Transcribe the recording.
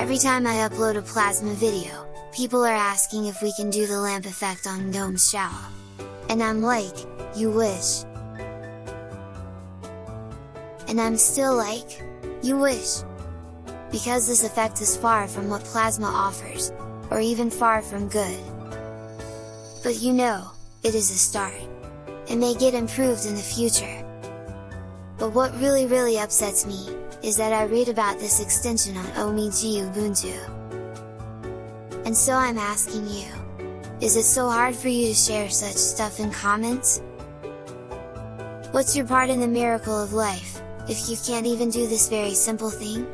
Every time I upload a Plasma video, people are asking if we can do the lamp effect on GNOME Shell. And I'm like, you wish. And I'm still like, you wish. Because this effect is far from what Plasma offers, or even far from good. But you know, it is a start. It may get improved in the future. But what really really upsets me, is that I read about this extension on OMG! Ubuntu. And so I'm asking you, is it so hard for you to share such stuff in comments? What's your part in the miracle of life, if you can't even do this very simple thing?